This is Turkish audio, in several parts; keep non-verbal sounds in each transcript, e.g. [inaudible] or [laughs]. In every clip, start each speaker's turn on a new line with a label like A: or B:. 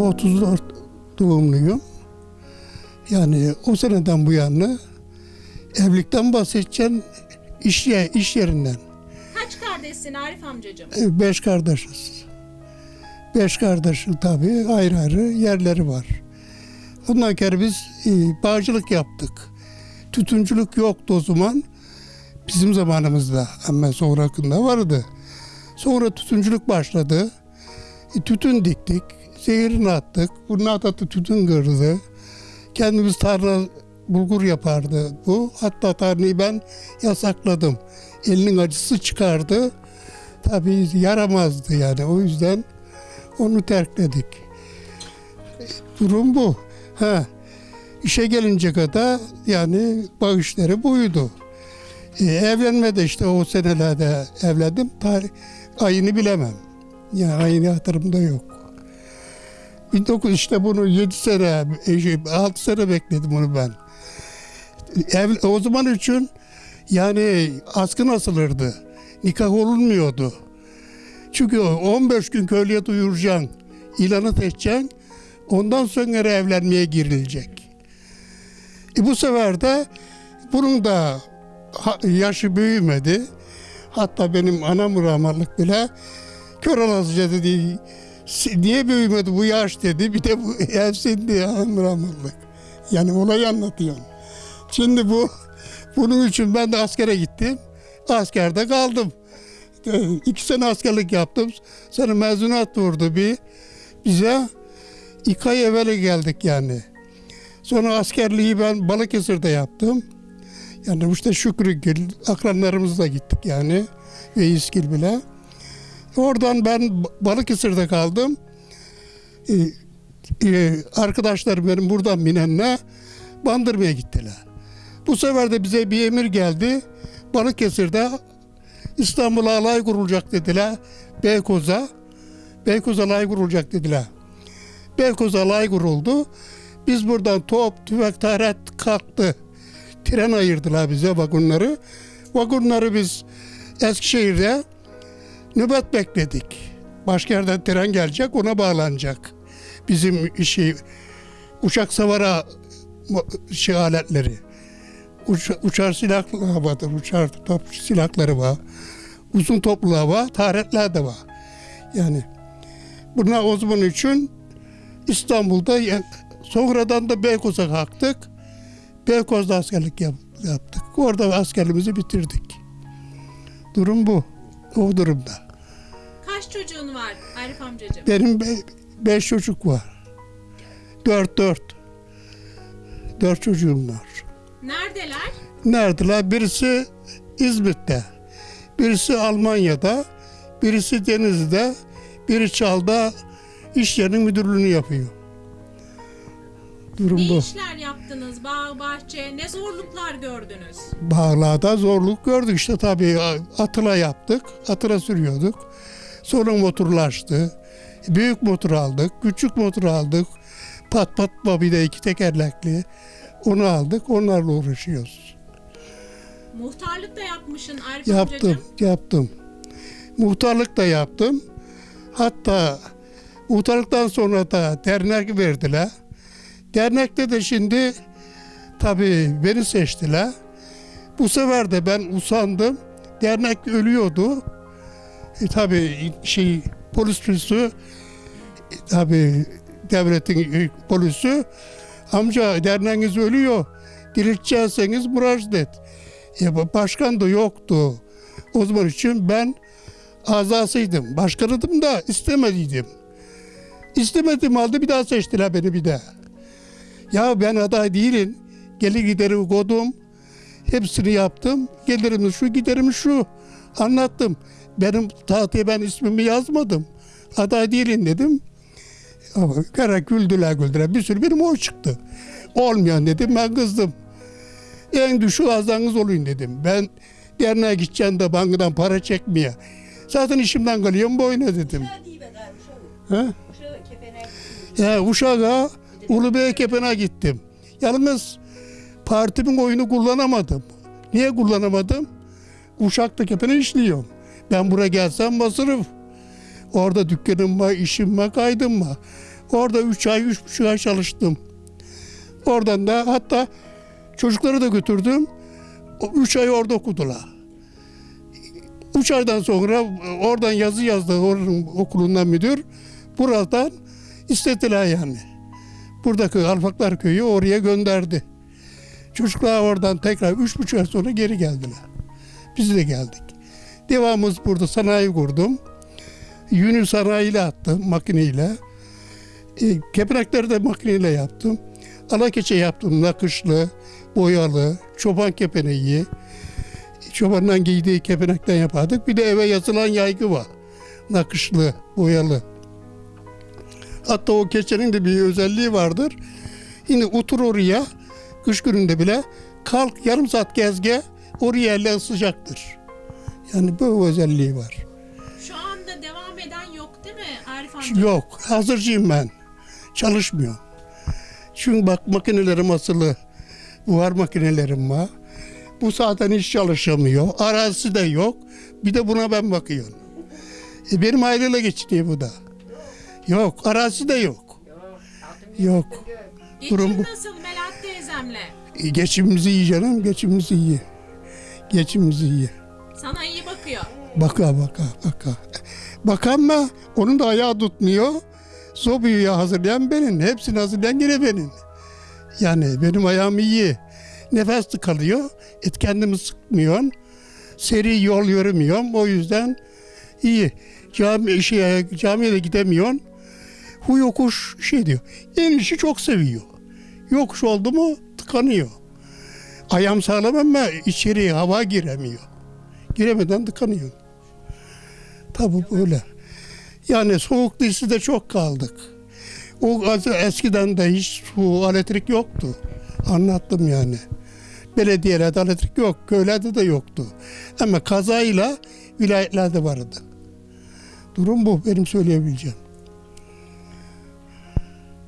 A: 1934 doğumluyum. Yani o seneden bu yana evlilikten bahsedeceğim iş, ye- iş yerinden.
B: Kaç kardeşsin Arif amcacığım?
A: E, Beş kardeşiz. Beş kardeşin tabii ayrı ayrı yerleri var. Ondan kere biz e, bağcılık yaptık. Tütüncülük yoktu o zaman. Bizim zamanımızda ama sonrakında vardı. Sonra tütüncülük başladı. E, tütün diktik. Zehirini attık. Bunun atatı tütün kırdı. Kendimiz tarla bulgur yapardı bu. Hatta tarlayı ben yasakladım. Elinin acısı çıkardı. Tabii yaramazdı yani. O yüzden onu terkledik. Durum bu. Ha. İşe gelince kadar yani bağışları buydu. E, evlenmede işte o senelerde evlendim. Tarih, ayını bilemem. Yani ayını hatırımda yok. 19 işte bunu 7 sene, 6 sene bekledim onu ben. Ev, o zaman için yani askı asılırdı. Nikah olunmuyordu. Çünkü o 15 gün köylüye duyuracaksın. ilanı seçeceksin. Ondan sonra evlenmeye girilecek. E bu sefer de bunun da yaşı büyümedi. Hatta benim anam rahmetlik bile kör olasıca dedi. "Si- Niye büyümedi bu yaş dedi. Bir de bu [laughs] evsin diye anam rahmetlik. Yani olayı anlatıyorum. Şimdi bu bunun için ben de askere gittim. Askerde kaldım. E, İki sene askerlik yaptım. Sonra mezunat vurdu bir bize. İki ay evvel geldik yani. Sonra askerliği ben Balıkesir'de yaptım. Yani işte Şükrügil, akranlarımızla gittik yani. Ve İskil bile. Oradan ben Ba- Balıkesir'de kaldım. Ee, e, arkadaşlarım benim buradan binenle Bandırma'ya gittiler. Bu sefer de bize bir emir geldi. Balıkesir'de İstanbul'a alay kurulacak dediler. Beykoz'a. Beykoz alay kurulacak dediler. Beykoz alay kuruldu. Biz buradan top, tüfek, taret kalktı. Tren ayırdılar bize vagonları. Vagonları biz Eskişehir'de nöbet bekledik. Başka yerden tren gelecek, ona bağlanacak. Bizim işi uçak savara şey aletleri. Uça, uçar silahları vardır, uçar top silahları var. Uzun toplular var, taretler de var. Yani buna o için İstanbul'da sonradan da Beykoz'a kalktık. Beykoz'da askerlik yap- yaptık. Orada askerliğimizi bitirdik. Durum bu. O durumda.
B: Kaç çocuğun var Arif amcacığım?
A: Benim be- beş çocuk var. Dört dört. Dört çocuğum var.
B: Neredeler?
A: Neredeler? Birisi İzmit'te. Birisi Almanya'da. Birisi Denizli'de. Biri Çal'da iş yerinin müdürlüğünü yapıyor. Durum
B: Ne
A: bu.
B: işler yaptınız? Bağ, bahçe, ne zorluklar gördünüz?
A: Bağlarda zorluk gördük işte tabii atıla yaptık. Atıla sürüyorduk. Sonra motorlaştı. Büyük motor aldık. Küçük motor aldık. Pat pat bir de iki tekerlekli. Onu aldık. Onlarla uğraşıyoruz.
B: Muhtarlık da yapmışsın Arif
A: Yaptım,
B: amcacığım.
A: yaptım. Muhtarlık da yaptım. Hatta muhtarlıktan sonra da dernek verdiler. Dernekte de şimdi tabii beni seçtiler. Bu sefer de ben usandım. Dernek ölüyordu. E, tabii şey polis polisi e, tabii devletin e, polisi amca derneğiniz ölüyor. Diriltecekseniz müracaat et. E, başkan da yoktu. O zaman için ben azasıydım. Başkanıydım da istemediydim. İstemedim halde bir daha seçtiler beni bir daha. Ya ben aday değilim. Gelir gideri kodum. Hepsini yaptım. Gelirim şu giderim şu. Anlattım. Benim tahtaya ben ismimi yazmadım. Aday değilim dedim. Ama kara güldüler güldüler. Bir sürü benim oy çıktı. Olmayan dedim ben kızdım. En düşük azanız olayım dedim. Ben derneğe gideceğim de bankadan para çekmeye. Zaten işimden kalıyorum boyuna dedim. He? Ya Uşak'a Ulubey Kepen'e gittim. Yalnız partimin oyunu kullanamadım. Niye kullanamadım? Uşak'ta Kepen'e işliyorum. Ben buraya gelsem masraf. Orada dükkanım var, işim var, kaydım var. Orada üç ay, üç buçuk ay çalıştım. Oradan da hatta çocukları da götürdüm. O Üç ay orada okudular. Üç aydan sonra oradan yazı yazdı oranın okulundan müdür. Buradan istediler yani. Buradaki Alfaklar Köyü oraya gönderdi. Çocuklar oradan tekrar üç buçuk ay sonra geri geldiler. Biz de geldik. Devamımız burada sanayi kurdum. Yünü sanayiyle attım makineyle. E, kepenekleri de makineyle yaptım. Alakeçe yaptım nakışlı, boyalı, çoban kepeneği. Çobandan giydiği kepenekten yapardık. Bir de eve yazılan yaygı var. Nakışlı, boyalı. Hatta o keçenin de bir özelliği vardır. Yine otur oraya, kış gününde bile kalk yarım saat gezge, oraya elle ısıcaktır. Yani bu özelliği var.
B: Şu anda devam eden yok değil mi Arif amca?
A: Yok, hazırcıyım ben. Çalışmıyorum. Çünkü bak makinelerim asılı. Var makinelerim var. Bu zaten hiç çalışamıyor. Arazisi de yok. Bir de buna ben bakıyorum. E benim aileyle geçiniyor bu da. Yok, arazisi de yok. Yok.
B: Geçim
A: durum bu.
B: nasıl Melahat teyzemle?
A: E, Geçimimizi iyi canım, geçimimizi iyi. Geçimimizi iyi.
B: Sana iyi bakıyor.
A: Baka baka baka. Bakan mı? Onun da ayağı tutmuyor. Sobayı hazırlayan benim. Hepsini hazırlayan yine benim. Yani benim ayağım iyi. Nefes tıkalıyor. Et kendimi sıkmıyorum. Seri yol yürümüyorum. O yüzden iyi. Cami, şey, camiye de gidemiyorsun. Hu yokuş şey diyor. İnişi çok seviyor. Yokuş oldu mu tıkanıyor. Ayağım sağlam ama içeri hava giremiyor. Giremeden tıkanıyor. Tabii böyle. Yani soğuk dizisi de çok kaldık. O eskiden de hiç su, elektrik yoktu. Anlattım yani. Belediyelerde elektrik yok, köylerde de yoktu. Ama kazayla vilayetlerde vardı. Durum bu benim söyleyebileceğim.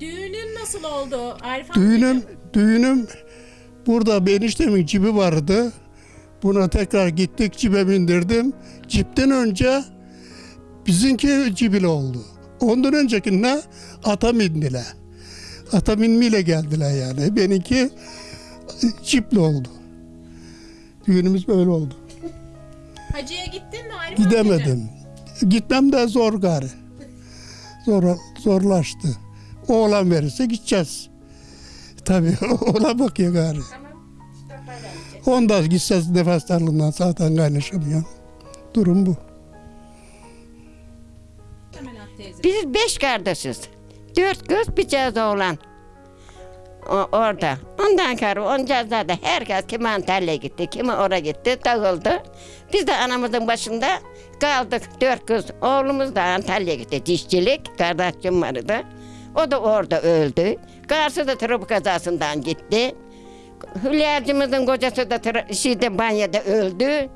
B: Düğünün nasıl oldu Arif?
A: Düğünüm, düğünüm burada bir eniştemin cibi vardı. Buna tekrar gittik cibe bindirdim. Cipten önce bizimki cibili oldu. Ondan öncekinde ata bindiler. Ata binmeyle geldiler yani. Benimki cipli oldu. Düğünümüz böyle oldu.
B: Hacı'ya gittin mi Arif amcacığım?
A: Gidemedim. Gitmem de zor gari. Zor, zorlaştı. Oğlan verirse gideceğiz. Tabii [laughs] oğlan bakıyor gari. Onda gitseniz nefes darlığından zaten kaynaşamıyor. Durum bu.
C: Biz beş kardeşiz. Dört kız bir caz oğlan. O, orada. Ondan sonra onca da herkes kimi Antalya'ya gitti, kimi oraya gitti, dağıldı. Biz de anamızın başında kaldık dört kız. Oğlumuz da Antalya'ya gitti, dişçilik, kardeşim vardı. O da orada öldü. Karşı da trafik kazasından gitti. Hülyacımızın kocası da şeyde banyoda öldü.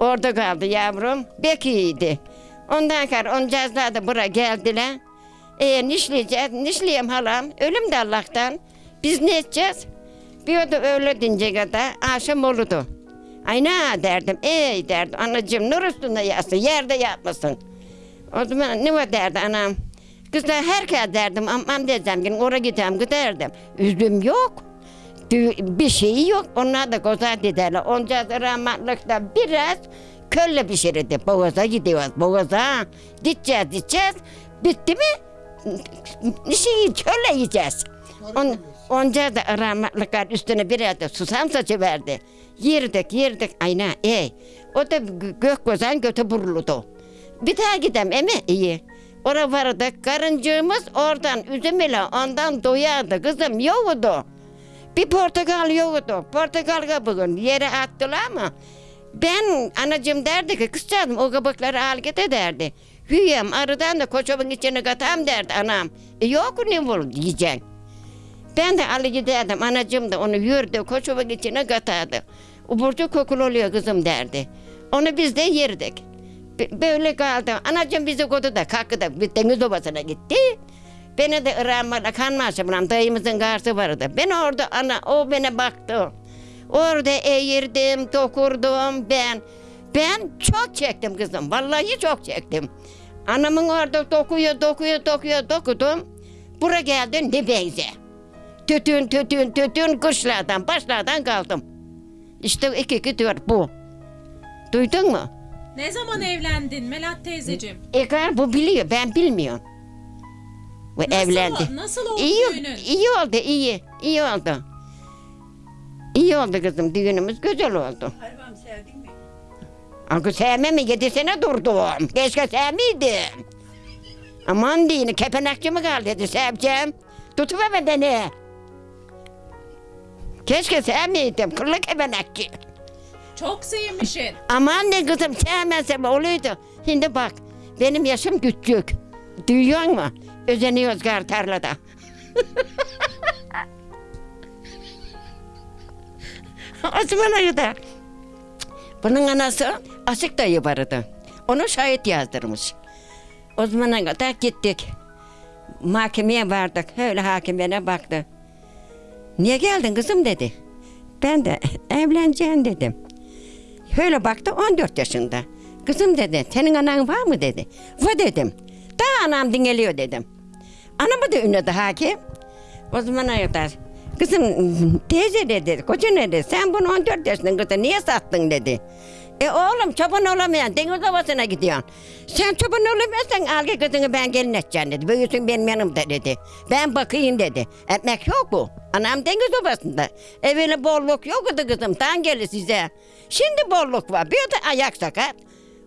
C: Orada kaldı yavrum. Bekiydi. Ondan sonra oncazlar da buraya geldiler. E nişleyeceğiz. Nişleyeyim halam. Ölüm de Allah'tan. Biz ne edeceğiz? Bir o da öyle dince kadar akşam olurdu. Ay ne derdim. Ey derdim. Anacığım nur üstünde yatsın. Yerde yatmasın. O zaman ne var derdi anam. Kızlar herkes derdim. Aman diyeceğim. Gün oraya gideceğim giderdim. Üzüm yok. Bir şeyi yok. Onlar da güzel dediler. Onca rahmetlikte biraz kölle pişirirdi. Boğaza gidiyoruz. Boğaza. Gideceğiz, gideceğiz. Bitti mi? Şeyi kölle yiyeceğiz. On, onca da rahmetlikler üstüne biraz da susam saçı verdi. Yerdik, yerdik. Ayna, ey. O da gö- gök gözden götü buruludu. Bir daha gidem emi iyi. Oraya vardık. Karıncığımız oradan üzüm ile ondan doyardı. Kızım yoğdu. Bir portakal yoktu. Portakal kabuğunu yere attılar mı? Ben anacığım derdi ki kızcağızım o kabukları al git derdi. Hüyem arıdan da koçomun içine katam derdi anam. E yok ne olur diyeceksin. Ben de alı giderdim anacığım da onu yürüdü koçomun içine katardı. O burcu kokulu oluyor kızım derdi. Onu biz de yerdik. Böyle kaldı. Anacığım bizi kodu da kalktı da bir deniz obasına gitti. Beni de Irak'la kanmaşımla dayımızın karşı vardı. Ben orada ana o bana baktı. Orada eğirdim, dokurdum ben. Ben çok çektim kızım. Vallahi çok çektim. Anamın orada dokuyor, dokuyor, dokuyor, dokudum. Bura geldi ne benze. Tütün tütün tütün kuşlardan başlardan kaldım. İşte iki iki dört bu. Duydun mu?
B: Ne zaman evlendin Melat teyzeciğim?
C: Egar bu biliyor ben bilmiyorum. Bu
B: Nasıl,
C: evlendi.
B: Nasıl oldu
C: İyi,
B: düğünün?
C: iyi oldu iyi. iyi oldu. İyi oldu kızım düğünümüz güzel oldu.
D: Hayvan sevdin mi?
C: Akı sevme mi? Yedi sene durdum. Keşke sevmeydim. Aman diyini kepenekçi mi kaldı dedi seveceğim. Tutuver beni. Keşke sevmeydim. Kırlı kepenekçi.
B: Çok sevmişsin.
C: Aman ne kızım sevmezsem oluydu. Şimdi bak benim yaşım küçük. Duyuyor musun? Özeniyoruz gar tarlada. [laughs] Osman Ayı'da. Bunun anası Asık dayı vardı. Onu şahit yazdırmış. O zamana kadar gittik. Mahkemeye vardık. Öyle hakimine baktı. Niye geldin kızım dedi. Ben de evleneceğim dedim. Öyle baktı 14 yaşında. Kızım dedi senin anan var mı dedi. Var dedim. Daha anam dinleniyor dedim. Anamı da ünledi hakim. O zamana kadar kızım teyze dedi koca dedi sen bunu 14 yaşındasın kızım niye sattın dedi. E oğlum çoban olamayan deniz havasına gidiyorsun. Sen çoban olamıyorsan al kızını ben gelin edeceğim dedi. Büyüsün benim yanımda dedi. Ben bakayım dedi. Ekmek yok mu? Anam deniz havasında. Evvel bolluk yoktu kızım. Tan gelir size. Şimdi bolluk var. Bir de ayak sakat.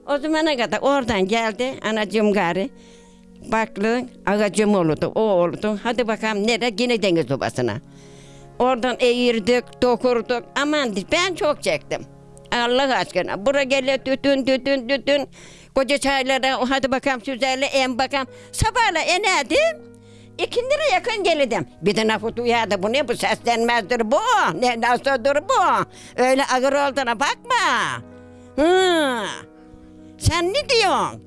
C: O zamana kadar oradan geldi anacığım gari. Baklı ağacım oldu, o oldu. Hadi bakalım nereye? Yine deniz obasına. Oradan eğirdik, dokurduk. Aman ben çok çektim. Allah aşkına. Bura geliyor tütün tütün tütün. Koca çaylara hadi bakalım süzerle en bakalım. Sabahla inerdim. İkindire yakın gelirdim. Bir de lafı duyardı. Bu ne bu seslenmezdir bu. Ne nasıldır bu. Öyle ağır olduğuna bakma. Hı. Sen ne diyorsun?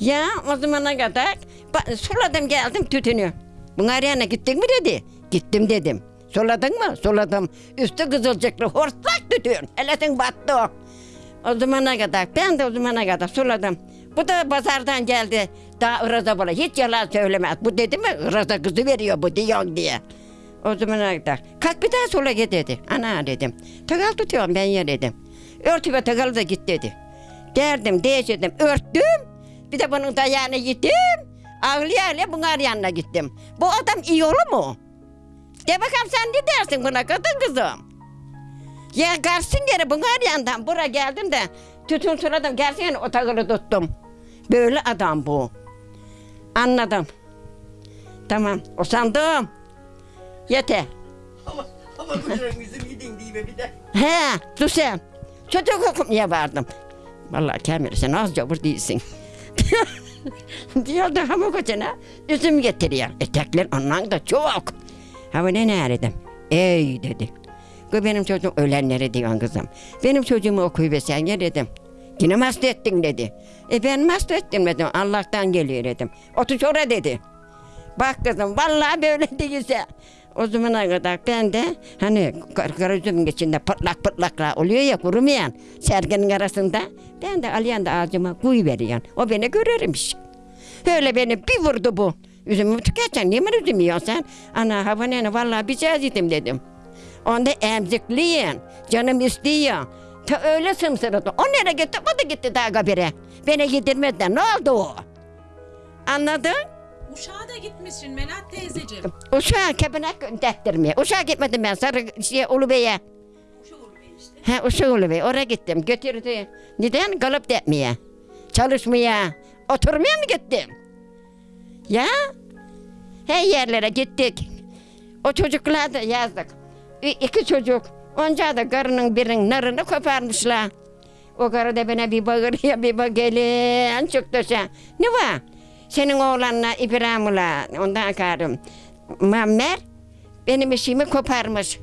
C: Ya o zamana kadar suladım geldim tütünü. Buna arayana gittin mi dedi. Gittim dedim. Suladın mı? Suladım. Üstü kızılcıklı hortlak tütün. Elesin battı o. O zamana kadar ben de o zamana kadar suladım. Bu da pazardan geldi. Daha ıraza bana hiç yalan söylemez. Bu dedi mi ıraza kızı veriyor bu diyorsun diye. O zamana kadar kalk bir daha sula git dedi. Ana dedim. Takal tutuyorum ben ya dedim. Örtü ve takalı da git dedi. Derdim değiştirdim örttüm. Bir de bunun dayağına gittim. Ağlaya ağlaya bunun yanına gittim. Bu adam iyi olur mu? De bakalım sen ne dersin buna kadın kızım? Ya gelsin geri bunun yandan buraya geldim de tütün suladım gelsin o takılı tuttum. Böyle adam bu. Anladım. Tamam usandım. Yeter.
D: Ama, ama kocam yüzüm yedin diye bir de.
C: He, dur sen. Çocuk okumaya vardım. Vallahi Kamil sen az cavur değilsin. Diyor da hamur kocana üzüm getiriyor. Etekler ondan da çok. Hava ne neredim? Ey dedi. Bu benim çocuğum ölenleri diyorsun kızım. Benim çocuğumu okuyuversen ya dedim. Yine hasta ettin dedi. E ben hasta ettim dedim. Allah'tan geliyor dedim. Otur şuraya dedi. Bak kızım vallahi böyle [laughs] değilse. O zamana kadar ben de hani üzümün içinde pıtlak pıtlaklar oluyor ya kurumayan serginin arasında. Ben de alayan da ağzıma kuyu veriyorum. O beni görürmüş. Öyle beni bir vurdu bu. Üzümümü tüketeceksin. Niye üzüm yiyorsun sen? Ana hava nene vallahi bir yedim dedim. Onda emzikliyin. Canım istiyor. Ta öyle sımsırdı. O nereye gitti? O da gitti daha kabire. Beni yedirmediler. Ne oldu o? Anladın?
B: Uşağa da gitmişsin Melat teyzeciğim.
C: Uşağa kepenek gönderttirmeye. Uşağa gitmedim ben sarı şey Ulubey'e. He Uşak Ulubey oraya gittim götürdü. Neden? Kalıp depmeye. Çalışmaya. Oturmaya mı gittim? Ya? Her yerlere gittik. O çocuklar da yazdık. İki çocuk. Onca da karının birinin narını koparmışlar. O karı da bana bir bağırıyor bir bak gelin çıktı sen. Ne var? Senin oğlanla İbrahim'la ondan karım. Mammer benim işimi koparmış.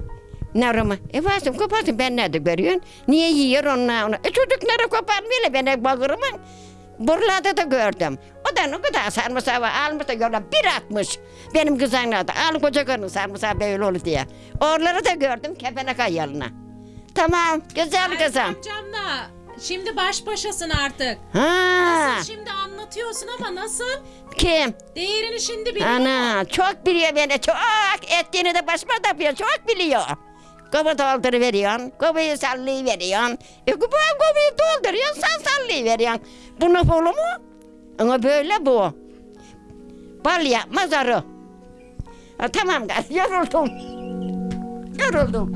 C: Narımı. E varsın koparsın ben nerede görüyorsun? Niye yiyor onlar onu? E çocukları koparmıyorlar beni bağırımın. Buralarda da gördüm. O da ne kadar sarımsağı var. Almış da gördüm. Bir atmış. Benim kızanlar da. Al koca karının sarımsağı böyle olur diye. Oraları da gördüm. Kepenek ayarına. Tamam. Güzel
B: Erkan
C: kızım.
B: amcamla Şimdi baş başasın artık.
C: Ha,
B: Şimdi anlatıyorsun ama nasıl?
C: kim?
B: Değerini şimdi biliyor.
C: Ana çok biliyor beni çok. Ettiğini de başıma da yapıyor çok biliyor. Kovu dolduruveriyorsun, kovuyu sallayıveriyorsun. E bu kovuyu dolduruyorsun, sen sallayıveriyorsun. Bu ne bolu mu? Ama böyle bu. Bal yapmaz arı. Ha, tamam gaz, [laughs] yoruldum. Yoruldum.